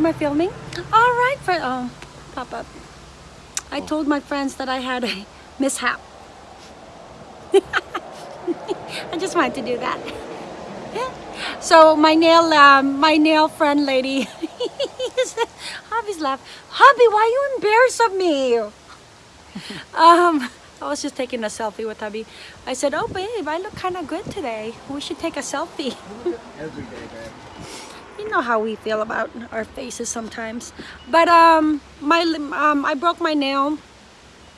Am I filming? All right, friend. Oh, pop up. I told my friends that I had a mishap. I just wanted to do that. So my nail, um, my nail friend lady, Hubby's laugh. Hubby, why are you embarrassed of me? um, I was just taking a selfie with hubby. I said, oh babe, I look kind of good today. We should take a selfie. Every day, babe. Know how we feel about our faces sometimes. But um, my um, I broke my nail.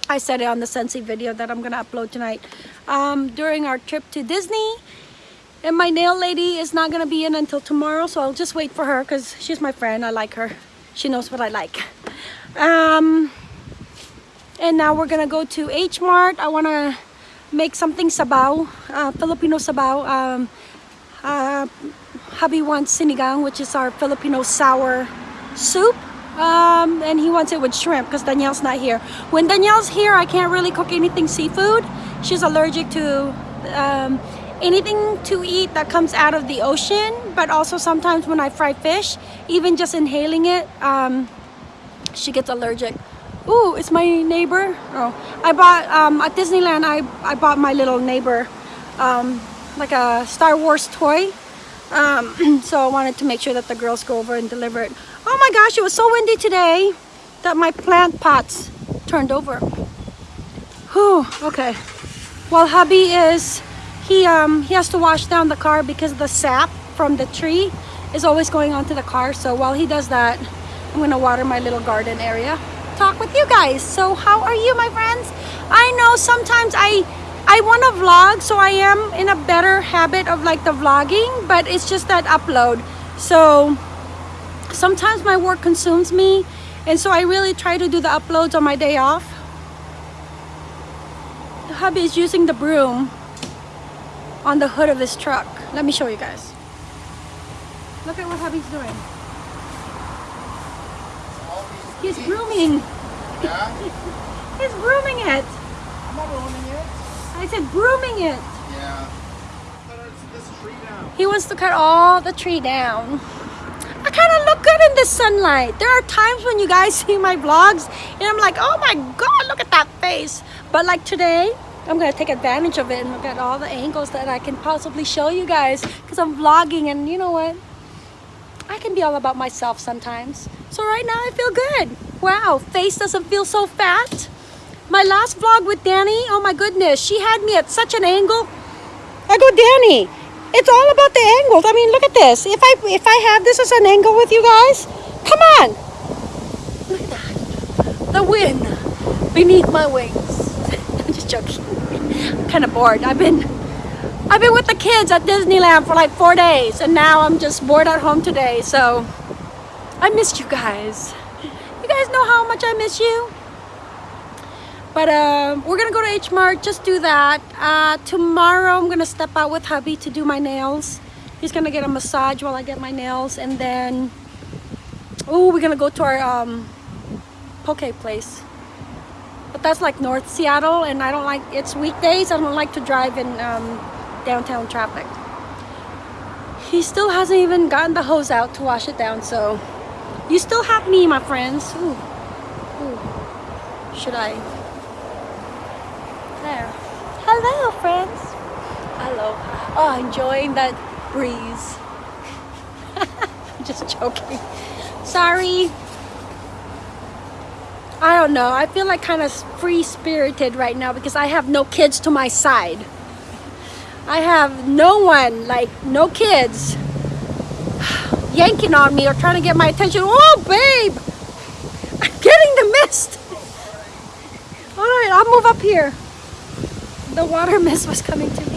I said it on the Scentsy video that I'm gonna upload tonight. Um, during our trip to Disney. And my nail lady is not gonna be in until tomorrow, so I'll just wait for her because she's my friend. I like her. She knows what I like. Um, and now we're gonna go to H Mart. I wanna make something sabaw, uh, Filipino sabaw. Um, uh, hubby wants sinigang, which is our Filipino sour soup. Um, and he wants it with shrimp because Danielle's not here. When Danielle's here, I can't really cook anything seafood. She's allergic to um, anything to eat that comes out of the ocean but also sometimes when I fry fish even just inhaling it um, she gets allergic Ooh, it's my neighbor oh I bought um, at Disneyland I, I bought my little neighbor um, like a Star Wars toy um, so I wanted to make sure that the girls go over and deliver it. Oh my gosh it was so windy today that my plant pots turned over. Whew, okay. While hubby is he um he has to wash down the car because the sap from the tree is always going onto the car. So while he does that i'm gonna water my little garden area. Talk with you guys. So how are you my friends? I know sometimes i i want to vlog so i am in a better habit of like the vlogging but it's just that upload so sometimes my work consumes me and so i really try to do the uploads on my day off the hubby is using the broom on the hood of this truck. Let me show you guys. Look at what hubby's doing. He's grooming. Yeah? He's grooming it. I'm not ruining it. I said grooming it. Yeah. Better it's this tree down. He wants to cut all the tree down. I kind of look good in the sunlight. There are times when you guys see my vlogs and I'm like, oh my God, look at that face. But like today, I'm gonna take advantage of it and look at all the angles that I can possibly show you guys because I'm vlogging and you know what? I can be all about myself sometimes. So right now I feel good. Wow, face doesn't feel so fat. My last vlog with Danny, oh my goodness, she had me at such an angle. I go, Danny, it's all about the angles. I mean, look at this. If I if I have this as an angle with you guys, come on. Look at that. The wind beneath my wings. I'm just joking. I'm kind of bored. I've been I've been with the kids at Disneyland for like four days and now I'm just bored at home today. So I missed you guys. You guys know how much I miss you? But uh, we're gonna go to H Mart, just do that. Uh, tomorrow I'm gonna step out with hubby to do my nails. He's gonna get a massage while I get my nails and then, oh, we're gonna go to our um, poke place. But that's like North Seattle and I don't like, it's weekdays, I don't like to drive in um, downtown traffic. He still hasn't even gotten the hose out to wash it down, so you still have me, my friends. Ooh. Ooh. Should I? Hello, friends. Hello. Oh, enjoying that breeze. Just joking. Sorry. I don't know. I feel like kind of free-spirited right now because I have no kids to my side. I have no one, like no kids, yanking on me or trying to get my attention. Oh, babe! I'm getting the mist. All right, I'll move up here. The water mist was coming to me.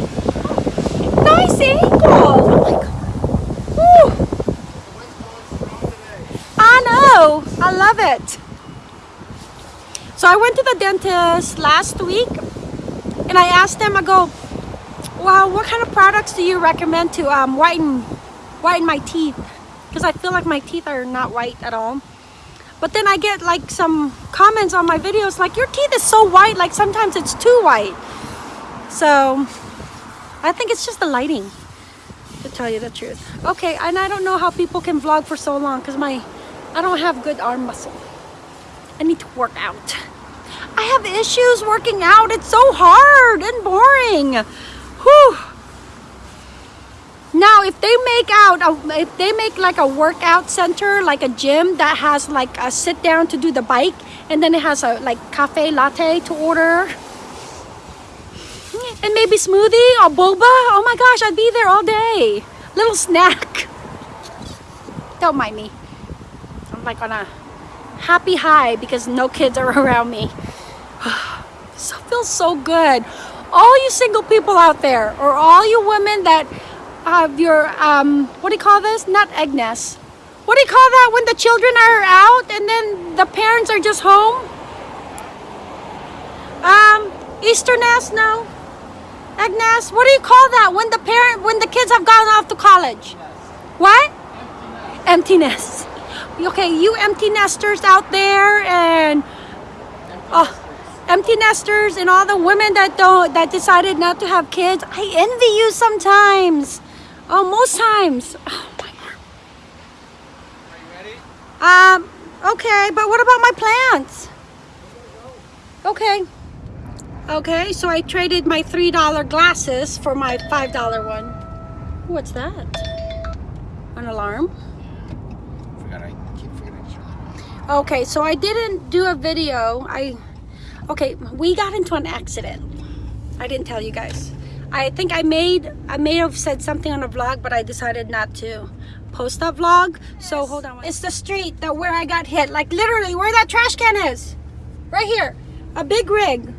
Nice angle. Oh my God. Woo. I know. I love it. So I went to the dentist last week and I asked them, I go, well, what kind of products do you recommend to um, whiten, whiten my teeth? Because I feel like my teeth are not white at all. But then I get like some comments on my videos like, your teeth is so white, like sometimes it's too white. So I think it's just the lighting, to tell you the truth. Okay, and I don't know how people can vlog for so long because my I don't have good arm muscle. I need to work out. I have issues working out. It's so hard and boring. Whew. Now, if they make out, a, if they make like a workout center, like a gym that has like a sit down to do the bike, and then it has a like cafe latte to order, and maybe smoothie or boba. Oh my gosh, I'd be there all day. Little snack. Don't mind me. I'm like on a happy high because no kids are around me. so feels so good. All you single people out there, or all you women that have your um, what do you call this? Not egg nest. What do you call that when the children are out and then the parents are just home? Um, Easter nest? No. Egg nest? What do you call that when the parent when the kids have gone off to college? What? Empty nest. Okay, you empty nesters out there and oh, empty nesters and all the women that don't that decided not to have kids. I envy you sometimes. Oh, most times. Are you ready? Um, okay, but what about my plants? Okay. Okay, so I traded my $3 glasses for my $5 one. What's that? An alarm? Forgot I keep forgetting to turn that off. Okay, so I didn't do a video. I okay, we got into an accident. I didn't tell you guys. I think I made I may have said something on a vlog, but I decided not to post that vlog. So hold on. It's the street that where I got hit. Like literally where that trash can is. Right here. A big rig.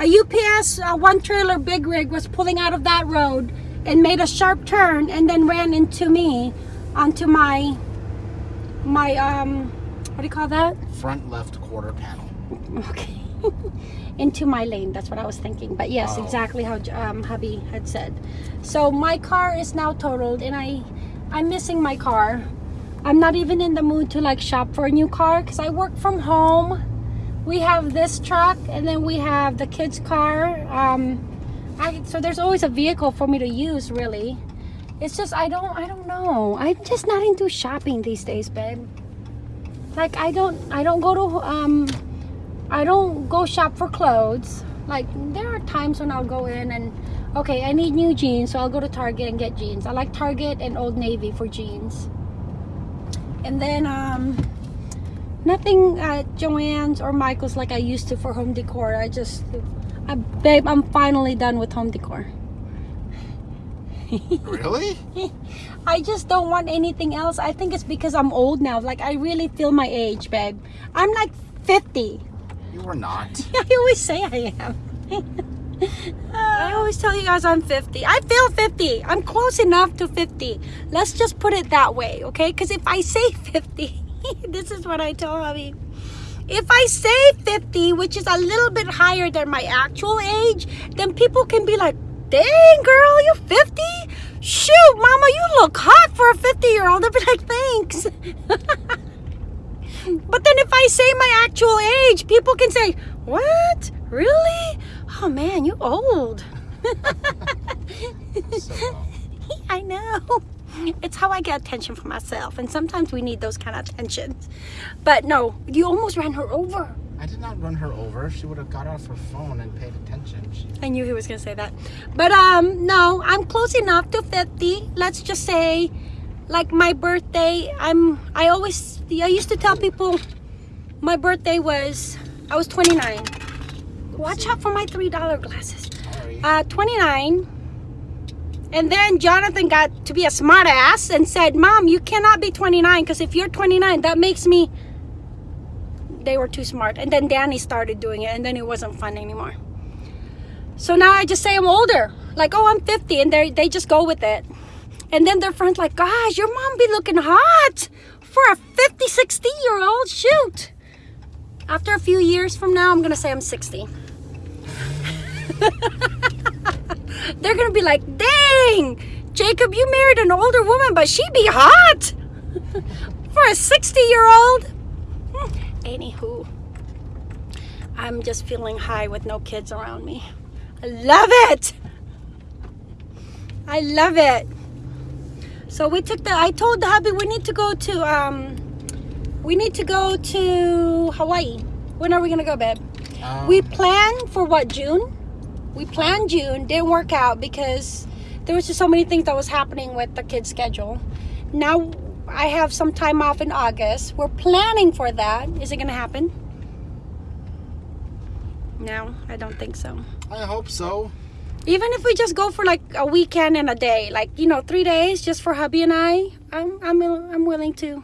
A UPS uh, one trailer big rig was pulling out of that road and made a sharp turn and then ran into me onto my my um what do you call that? Front left quarter panel. Okay. Into my lane. That's what I was thinking. But yes, Oh. exactly how um, hubby had said. So my car is now totaled, and I, I'm missing my car. I'm not even in the mood to like shop for a new car because I work from home. We have this truck, and then we have the kids' car. Um, I, so there's always a vehicle for me to use. Really, it's just I don't I don't know. I'm just not into shopping these days, babe. Like I don't I don't go to um I don't go shop for clothes. Like there are times when I'll go in and okay, I need new jeans, so I'll go to Target and get jeans. I like Target and Old Navy for jeans. And then um nothing at Joann's or Michael's like I used to for home decor. I just I, babe, I'm finally done with home decor. really? I just don't want anything else. I think it's because I'm old now. Like I really feel my age, babe. I'm like 50. You are not. I always say I am. I always tell you guys I'm 50. I feel 50. I'm close enough to 50. Let's just put it that way, okay? Because if I say 50, this is what I tell hubby. If I say 50, which is a little bit higher than my actual age, then people can be like, dang girl, you're 50? Shoot, mama, you look hot for a 50 year old. They'll be like, thanks. But then if I say my actual age, people can say, What? Really? Oh man, you old. So, I know. It's how I get attention for myself. And sometimes we need those kind of attentions. But no, you almost ran her over. I did not run her over. She would have got off her phone and paid attention. She, I knew he was gonna say that. But um no, I'm close enough to 50. Let's just say like my birthday, I'm I always I used to tell people my birthday was I was 29. Watch out for my $3 glasses. Uh 29. And then Jonathan got to be a smart ass and said, Mom, you cannot be 29 because if you're 29, that makes me. They were too smart. And then Danny started doing it and then it wasn't fun anymore. So now I just say I'm older. Like, oh, I'm 50. And they they just go with it. And then their friends like, gosh, your mom be looking hot for a 50, 60 year old. Shoot. After a few years from now, I'm going to say I'm 60. They're going to be like, dang, Jacob, you married an older woman, but she be hot for a 60 year old. Hmm, Anywho, I'm just feeling high with no kids around me. I love it. I love it. So we took the, I told the hubby we need to go to, um, we need to go to Hawaii. When are we gonna go, babe? Um, We plan for what June? We planned June, didn't work out because there was just so many things that was happening with the kids' schedule. Now I have some time off in August. We're planning for that. Is it gonna happen? No, I don't think so. I hope so. Even if we just go for like a weekend and a day, like you know, three days just for hubby and I, I'm I'm I'm willing to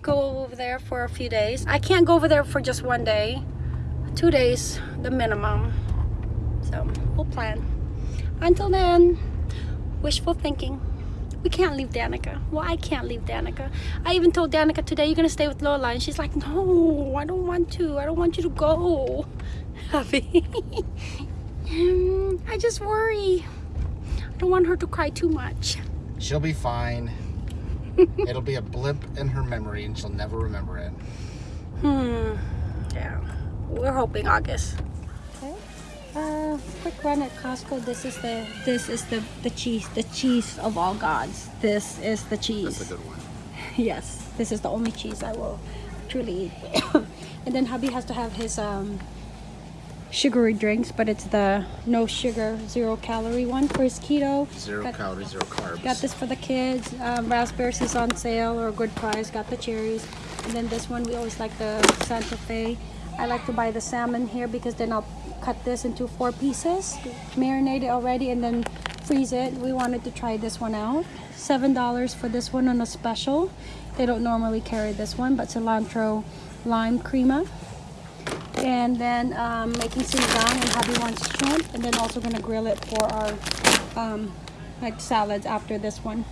go over there for a few days. I can't go over there for just one day, two days, the minimum. So plan. Until then, wishful thinking. We can't leave Danica. Well, I can't leave Danica. I even told Danica today, you're gonna stay with Lola, and she's like, no, I don't want to. I don't want you to go. Mm, I just worry. I don't want her to cry too much. She'll be fine. It'll be a blimp in her memory and she'll never remember it. Hmm. Yeah. We're hoping August. Uh, quick run at Costco. This is the this is the the cheese the cheese of all gods. This is the cheese. That's a good one. yes, this is the only cheese I will truly eat. and then hubby has to have his um sugary drinks, but it's the no sugar, zero calorie one for his keto. Zero Got- calories, zero carbs. Got this for the kids. Um, raspberries is on sale or a good price. Got the cherries. And then this one, we always like the Santa Fe. I like to buy the salmon here because then I'll cut this into four pieces, marinate it already, and then freeze it. We wanted to try this one out. $7 for this one on a special. They don't normally carry this one, but cilantro lime crema. And then um, making sinigang and hubby wants shrimp. And then also gonna grill it for our um, like salads after this one.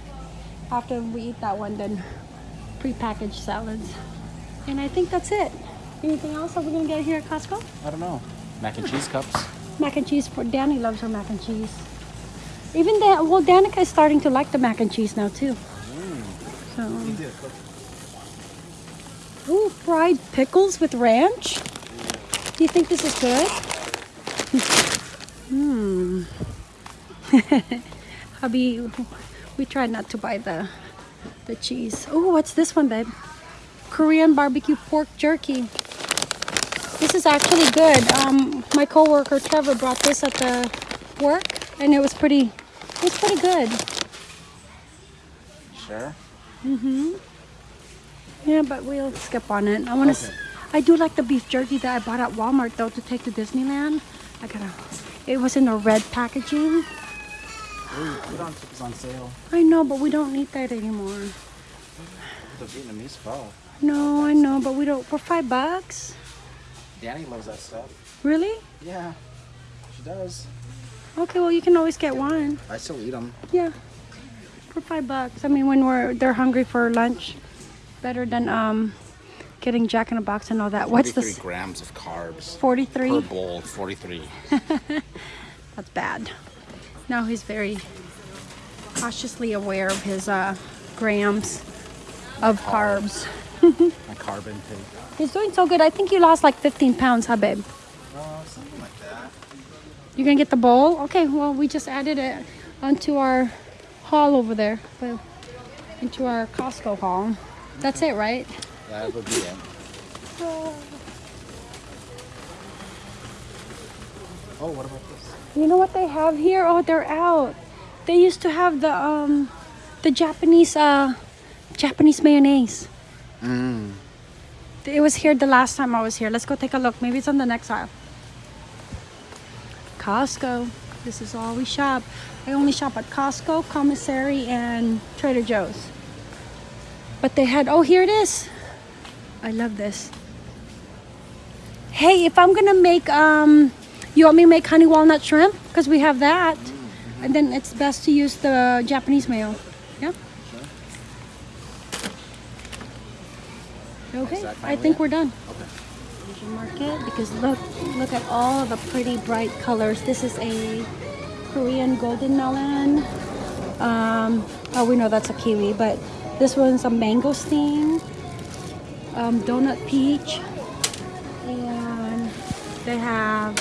After we eat that one, then prepackaged salads. And I think that's it. Anything else that we're gonna get here at Costco? I don't know. Mac and cheese cups. Mac and cheese for Danny loves her mac and cheese. Even Dan, well, Danica is starting to like the mac and cheese now too. So, ooh, fried pickles with ranch. Do you think this is good? Hmm. Hubby, we tried not to buy the the cheese. Oh, what's this one, babe? Korean barbecue pork jerky. This is actually good. Um, my coworker Trevor brought this at the work, and it was pretty. It was pretty good. Sure. Mm-hmm. Yeah, but we'll skip on it. I want to. Okay. I do like the beef jerky that I bought at Walmart though to take to Disneyland. I gotta. It was in a red packaging. Udon soup is on sale. I know, but we don't need that anymore. The Vietnamese pho. No, I know, but we don't. For five bucks, Danny loves that stuff. really? Yeah, she does. Okay, well you can always get one. I still eat them. Yeah, for five bucks. I mean, when we're they're hungry for lunch, better than um getting Jack in a Box and all that. What's 43 this? grams of carbs Forty-three per Forty-three. bowl. 43. That's bad. Now he's very cautiously aware of his uh, grams of carbs. My carb intake. He's doing so good. I think you lost like 15 pounds, huh, babe? Oh, something like that. You're gonna get the bowl? Okay, well, we just added it onto our haul over there, well, into our Costco haul. That's it, right? That would be it. Oh, what about this? You know what they have here? Oh, they're out. They used to have the um, the Japanese uh, Japanese mayonnaise. Mmm. It was here the last time I was here. Let's go take a look. Maybe it's on the next aisle. Costco. This is all we shop. I only shop at Costco, Commissary, and Trader Joe's. But they had, oh, here it is. I love this. Hey, if I'm gonna make, um, you want me to make honey walnut shrimp? Because we have that. And then it's best to use the Japanese mayo. Yeah? Okay, I think it? we're done. Okay. Asian market because look look at all the pretty bright colors this is a korean golden melon um oh we know that's a kiwi but this one's a mangosteen um donut peach and they have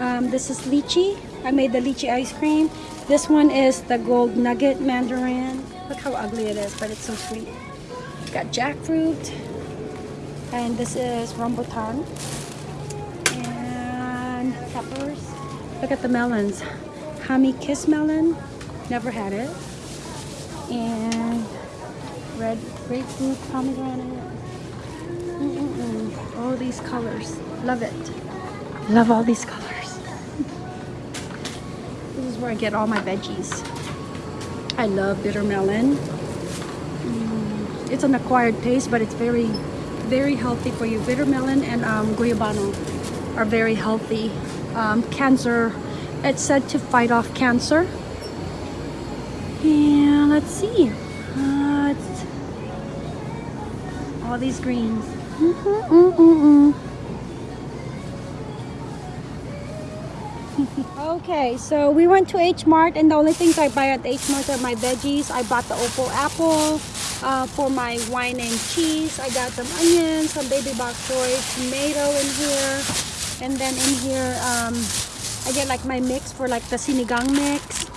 um this is lychee i made the lychee ice cream this one is the gold nugget mandarin look how ugly it is but it's so sweet got jackfruit And this is rambutan. And peppers. Look at the melons. Hami Kiss melon. Never had it. And red grapefruit, pomegranate. Mm-mm-mm. All these colors. Love it. Love all these colors. this is where I get all my veggies. I love bitter melon. It's an acquired taste, but it's very, very healthy for you. Bitter melon and um, guayabano are very healthy. Um, cancer, it's said to fight off cancer. And let's see. Uh, all these greens. Mm -mm -mm -mm okay, so we went to H Mart, and the only things I buy at H Mart are my veggies. I bought the Opal apple uh, for my wine and cheese. I got some onions, some baby bok choy, tomato in here, and then in here um, I get like my mix for like the sinigang mix.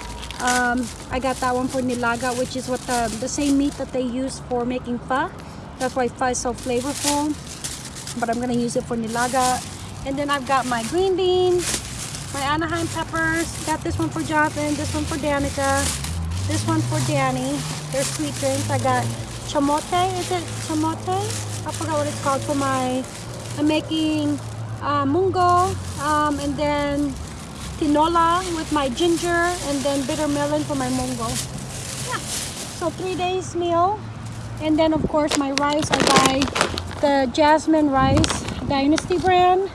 Um, I got that one for nilaga, which is what the the same meat that they use for making pho. That's why pho is so flavorful. But I'm gonna use it for nilaga. And then I've got my green beans, my Anaheim peppers. Got this one for Jonathan, this one for Danica, this one for Danny. They're sweet drinks. I got chamote. Is it chamote? I forgot what it's called for my. I'm making uh, mungo, um, and then tinola with my ginger, and then bitter melon for my mungo. Yeah. So three days meal, and then of course my rice. I buy the jasmine rice, Dynasty brand.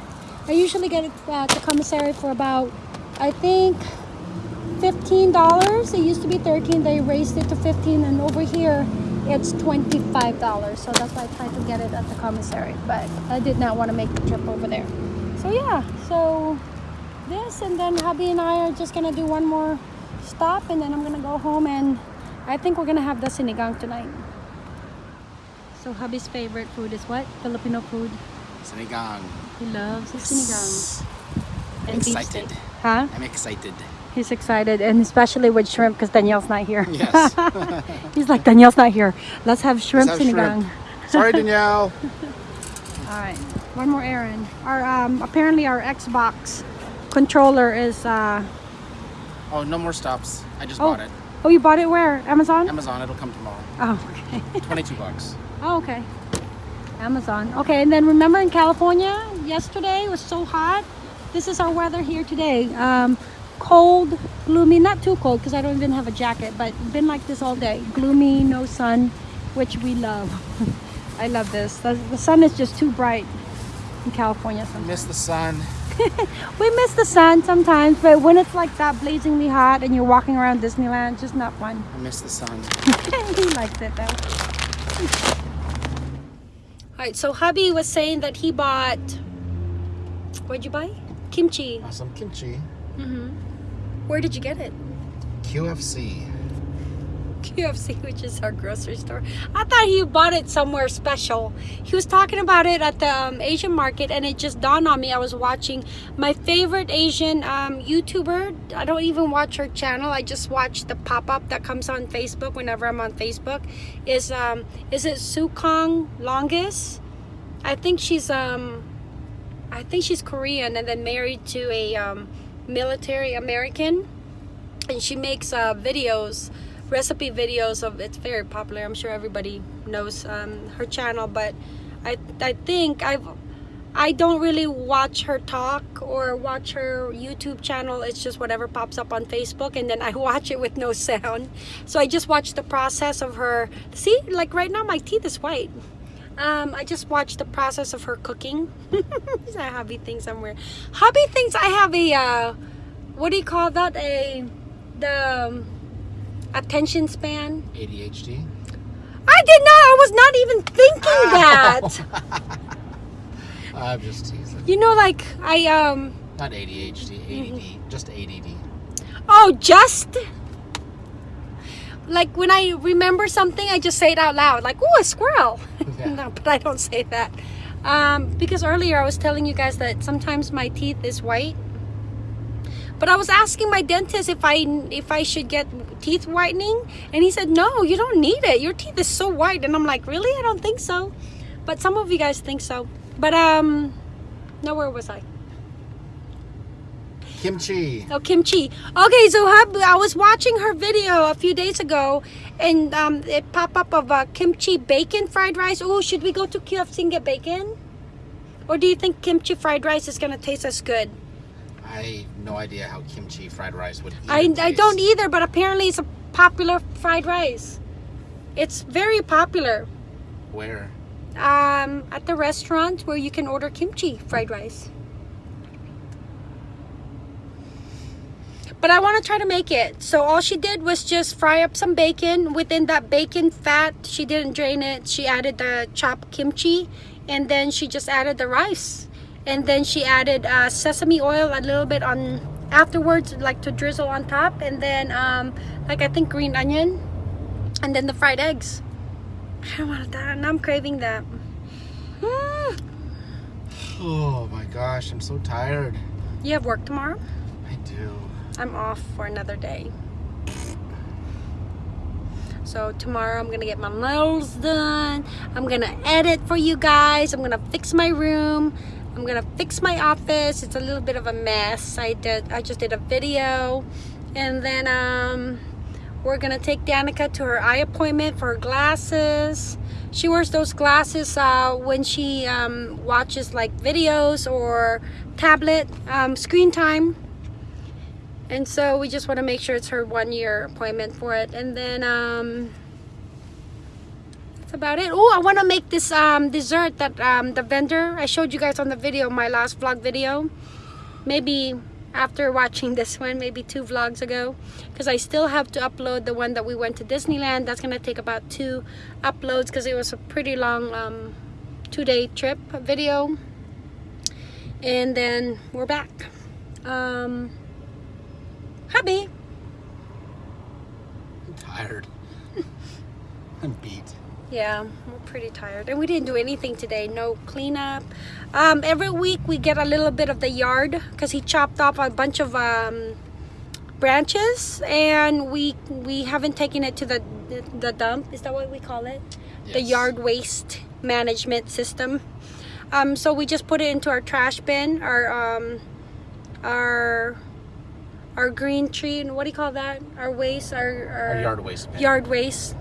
I usually get it at the commissary for about, I think, $15. It used to be 13 They raised it to 15 and over here it's $25. So that's why I tried to get it at the commissary. But I did not want to make the trip over there. So yeah, so this and then hubby and I are just going to do one more stop and then I'm going to go home and I think we're going to have the sinigang tonight. So hubby's favorite food is what? Filipino food. Sinigang. He loves the sinigang. I'm And excited. Huh? I'm excited. He's excited, and especially with shrimp because Danielle's not here. Yes. He's like, Danielle's not here. Let's have shrimp Let's have sinigang. shrimp. Sorry, Danielle. All right, one more errand. Our um, apparently our Xbox controller is. Uh, Oh, no more stops. I just oh, bought it. oh, you bought it where? Amazon? Amazon. It'll come tomorrow. Oh, okay. 22 bucks. Oh, okay. Amazon. Okay, and then remember in California, yesterday was so hot. This is our weather here today. Um, cold, gloomy, not too cold because I don't even have a jacket, but been like this all day. Gloomy, no sun, which we love. I love this. The, the sun is just too bright in California I sometimes. miss the sun. We miss the sun sometimes, but when it's like that blazingly hot and you're walking around Disneyland, just not fun. I miss the sun. he likes it though. All right, so hubby was saying that he bought. What'd you buy? Kimchi. Some kimchi. Mm-hmm. Where did you get it? QFC. QFC, which is our grocery store. I thought he bought it somewhere special. He was talking about it at the um, Asian market, and it just dawned on me. I was watching my favorite Asian um, YouTuber. I don't even watch her channel. I just watch the pop up that comes on Facebook whenever I'm on Facebook. Is um is it Seonkyoung Longest? I think she's um I think she's Korean and then married to a um, military American. And she makes uh, videos recipe videos of it's very popular. I'm sure everybody knows um, her channel but i i think i've i don't really watch her talk or watch her youtube channel. It's just whatever pops up on facebook and then i watch it with no sound. So i just watch the process of her. See like right now my teeth is white um, I just watched the process of her cooking. I hubby thinks somewhere. Hubby thinks I have a uh, what do you call that? A the um, attention span. ADHD. I did not. I was not even thinking that. I'm just teasing. you know, like I um. Not ADHD, ADD. Mm-hmm. Just ADD. Oh, just like when I remember something, I just say it out loud, like "Oh, a squirrel." Yeah. no, but I don't say that um, because earlier I was telling you guys that sometimes my teeth is white. But I was asking my dentist if I if I should get teeth whitening, and he said no, you don't need it. Your teeth is so white, and I'm like, really? I don't think so. but some of you guys think so. But um, no, where was I? Kimchi. Oh, kimchi. Okay, so hub, I was watching her video a few days ago, and um, it popped up of uh, kimchi bacon fried rice. Oh, should we go to QFC and get bacon? Or do you think kimchi fried rice is gonna taste as good? I have no idea how kimchi fried rice would. I, even I don't either, but apparently it's a popular fried rice. It's very popular Where? um, at the restaurant where you can order kimchi fried rice. But I want to try to make it. So all she did was just fry up some bacon. Within that bacon fat, she didn't drain it. She added the chopped kimchi and then she just added the rice. And then she added uh, sesame oil a little bit on afterwards, like to drizzle on top. And then um, like I think green onion. And then the fried eggs. I want that and I'm craving that. Mm. Oh my gosh, I'm so tired. You have work tomorrow? I do. I'm off for another day. So tomorrow I'm gonna get my nails done. I'm gonna edit for you guys. I'm gonna fix my room. I'm gonna fix my office. It's a little bit of a mess. I did I just did a video and then um we're gonna take Danica to her eye appointment for her glasses. She wears those glasses uh, when she um, watches like videos or tablet um, screen time and so we just want to make sure it's her one year appointment for it. And then um that's about it. Oh i want to make this um dessert that um the vendor i showed you guys on the video my last vlog video. Maybe after watching this one maybe two vlogs ago. Because i still have to upload the one that we went to disneyland. That's gonna take about two uploads because it was a pretty long um two-day trip video. And then we're back. Um hubby I'm tired. I'm beat. Yeah, we're pretty tired. And we didn't do anything today. No cleanup. Um, every week we get a little bit of the yard because he chopped off a bunch of um, branches and we we haven't taken it to the, the, the dump. Is that what we call it? The yard waste management system. Um, so we just put it into our trash bin, our um, our our green tree, and what do you call that? Our waste, our, our, Our yard waste bin. yard waste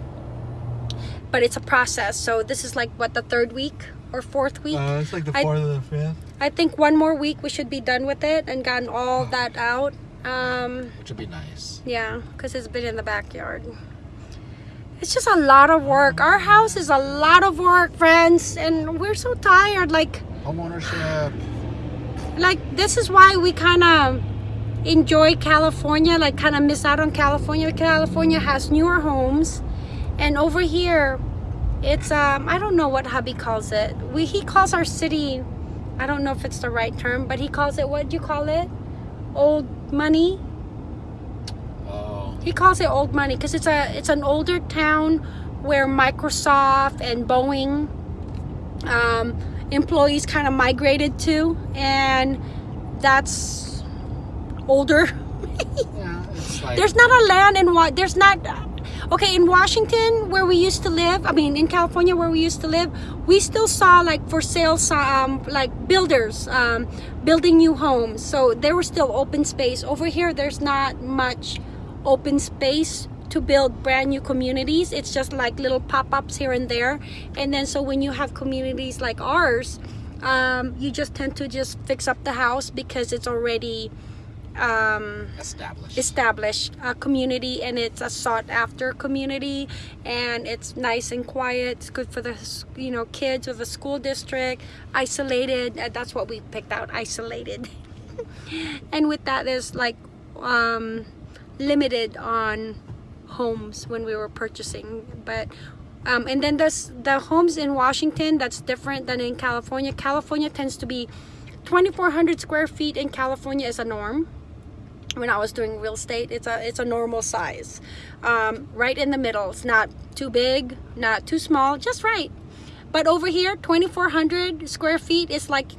but it's a process so this is like what the third week or fourth week Uh, it's like the I- fourth or the fifth, i think one more week we should be done with it and gotten all that out um which would be nice. yeah because it's been in the backyard it's just a lot of work our house is a lot of work friends and we're so tired like homeownership. like this is why we kind of enjoy California like kind of miss out on California. California has newer homes and over here it's um I don't know what hubby calls it. We he calls our city I don't know if it's the right term but he calls it what do you call it? Old money? Oh, he calls it old money because it's a it's an older town where Microsoft and Boeing um, employees kind of migrated to, and that's older. yeah. Like There's not a land in what there's not. Okay, in Washington where we used to live, I mean in California where we used to live, we still saw like for sale, um, like builders um, building new homes. So there was still open space. Over here, there's not much open space to build brand new communities. It's just like little pop-ups here and there. And then so when you have communities like ours, um, you just tend to just fix up the house because it's already um, established. established a community and it's a sought after community and it's nice and quiet. It's good for the you know kids of the school district. Isolated uh, that's what we picked out isolated. And with that there's like um limited on homes when we were purchasing but um, and then there's the homes in Washington that's different than in California. California tends to be 2400 square feet in California is a norm when I was doing real estate it's a it's a normal size. Um, right in the middle. It's not too big not too small just right. But over here 2400 square feet is like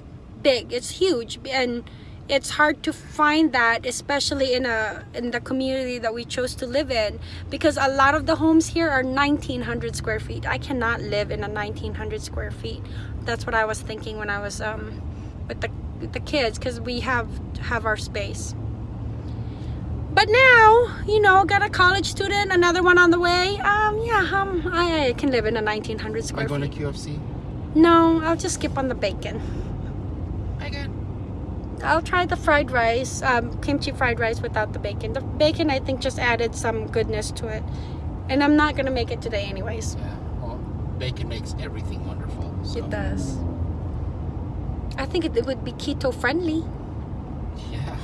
big. It's huge and it's hard to find that especially in a in the community that we chose to live in because a lot of the homes here are 1900 square feet. I cannot live in a 1900 square feet. That's what i was thinking when i was um with the the kids because we have have our space but now you know got a college student another one on the way um yeah um i, I can live in a 1900 Am I square going feet to QFC? no i'll just skip on the bacon Megan. I'll try the fried rice, um, kimchi fried rice without the bacon. The bacon, I think, just added some goodness to it. And I'm not gonna make it today, anyways. Yeah. Well, bacon makes everything wonderful. So. It does. I think it, it would be keto friendly. Yeah.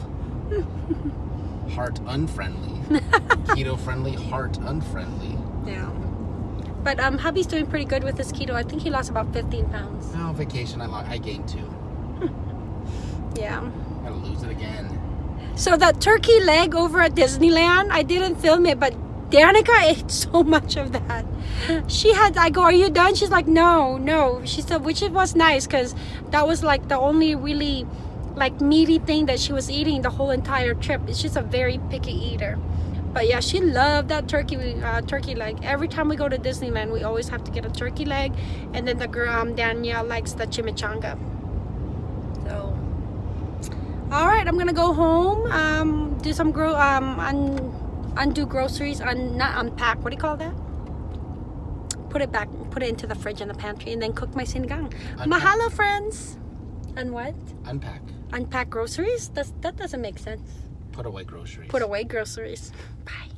heart unfriendly. Keto friendly, heart unfriendly. Yeah. But um, hubby's doing pretty good with his keto. I think he lost about 15 pounds. No vacation. I I gained two. Yeah. Gotta lose it again. So that turkey leg over at Disneyland, I didn't film it, but Danica ate so much of that. She had, I go, are you done? She's like, no, no. She said, which it was nice because that was like the only really like meaty thing that she was eating the whole entire trip. She's a very picky eater. But yeah, she loved that turkey uh, turkey leg. Every time we go to Disneyland, we always have to get a turkey leg. And then the girl, um, Danielle likes the chimichanga. So all right i'm gonna go home um do some gro um un undo groceries un not unpack what do you call that put it back put it into the fridge in the pantry and then cook my sinigang Unpack. mahalo friends and what Unpack. Unpack groceries? That's, that doesn't make sense. Put away groceries. put away groceries. Bye